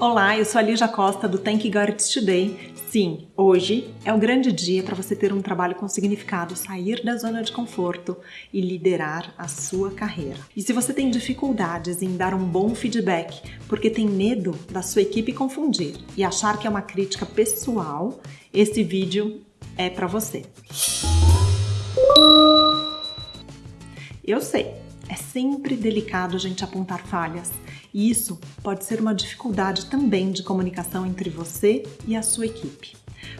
Olá, eu sou a Lígia Costa do Thank God It's Today. Sim, hoje é o grande dia para você ter um trabalho com significado, sair da zona de conforto e liderar a sua carreira. E se você tem dificuldades em dar um bom feedback porque tem medo da sua equipe confundir e achar que é uma crítica pessoal, esse vídeo é para você. Eu sei, é sempre delicado a gente apontar falhas e isso pode ser uma dificuldade também de comunicação entre você e a sua equipe.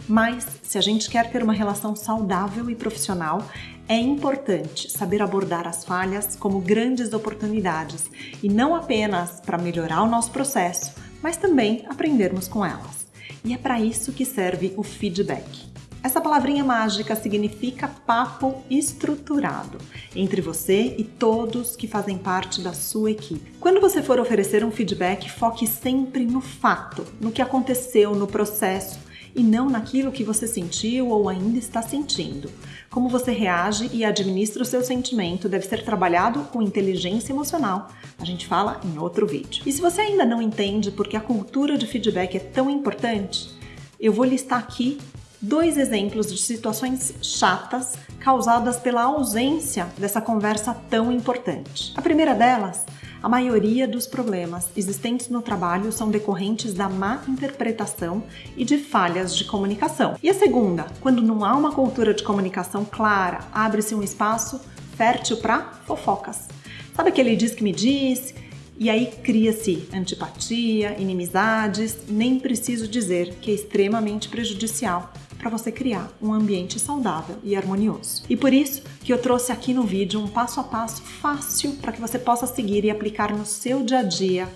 Mas, se a gente quer ter uma relação saudável e profissional, é importante saber abordar as falhas como grandes oportunidades e não apenas para melhorar o nosso processo, mas também aprendermos com elas. E é para isso que serve o feedback. Essa palavrinha mágica significa papo estruturado entre você e todos que fazem parte da sua equipe. Quando você for oferecer um feedback, foque sempre no fato, no que aconteceu no processo e não naquilo que você sentiu ou ainda está sentindo. Como você reage e administra o seu sentimento deve ser trabalhado com inteligência emocional. A gente fala em outro vídeo. E se você ainda não entende por que a cultura de feedback é tão importante, eu vou listar aqui dois exemplos de situações chatas causadas pela ausência dessa conversa tão importante. A primeira delas, a maioria dos problemas existentes no trabalho são decorrentes da má interpretação e de falhas de comunicação. E a segunda, quando não há uma cultura de comunicação clara, abre-se um espaço fértil para fofocas. Sabe aquele diz que me diz? E aí cria-se antipatia, inimizades, nem preciso dizer que é extremamente prejudicial para você criar um ambiente saudável e harmonioso. E por isso que eu trouxe aqui no vídeo um passo a passo fácil para que você possa seguir e aplicar no seu dia a dia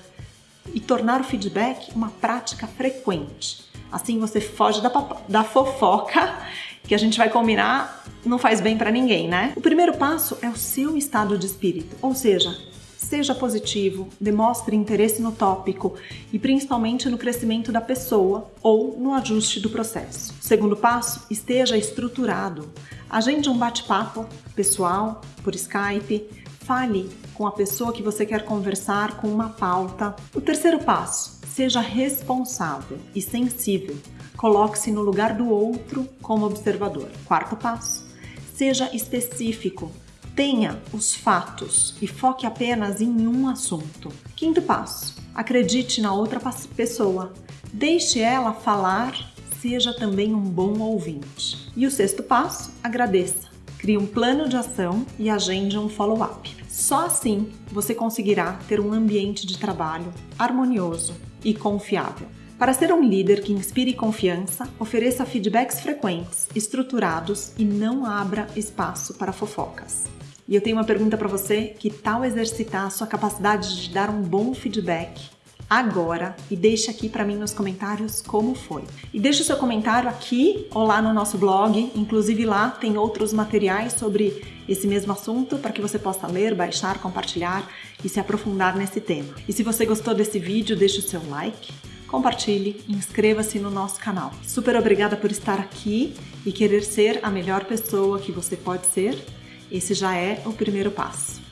e tornar o feedback uma prática frequente. Assim você foge da, da fofoca que a gente vai combinar não faz bem para ninguém, né? O primeiro passo é o seu estado de espírito, ou seja, Seja positivo, demonstre interesse no tópico e principalmente no crescimento da pessoa ou no ajuste do processo. Segundo passo, esteja estruturado. Agende um bate-papo pessoal, por Skype, fale com a pessoa que você quer conversar com uma pauta. O terceiro passo, seja responsável e sensível. Coloque-se no lugar do outro como observador. Quarto passo, seja específico. Tenha os fatos e foque apenas em um assunto. Quinto passo: acredite na outra pessoa. Deixe ela falar, seja também um bom ouvinte. E o sexto passo: agradeça. Crie um plano de ação e agende um follow-up. Só assim você conseguirá ter um ambiente de trabalho harmonioso e confiável. Para ser um líder que inspire confiança, ofereça feedbacks frequentes, estruturados e não abra espaço para fofocas. E eu tenho uma pergunta para você: que tal exercitar a sua capacidade de dar um bom feedback agora e deixe aqui para mim nos comentários como foi. E deixe o seu comentário aqui ou lá no nosso blog, inclusive lá tem outros materiais sobre esse mesmo assunto para que você possa ler, baixar, compartilhar e se aprofundar nesse tema. E se você gostou desse vídeo, deixe o seu like, compartilhe e inscreva-se no nosso canal. Super obrigada por estar aqui e querer ser a melhor pessoa que você pode ser esse já é o primeiro passo.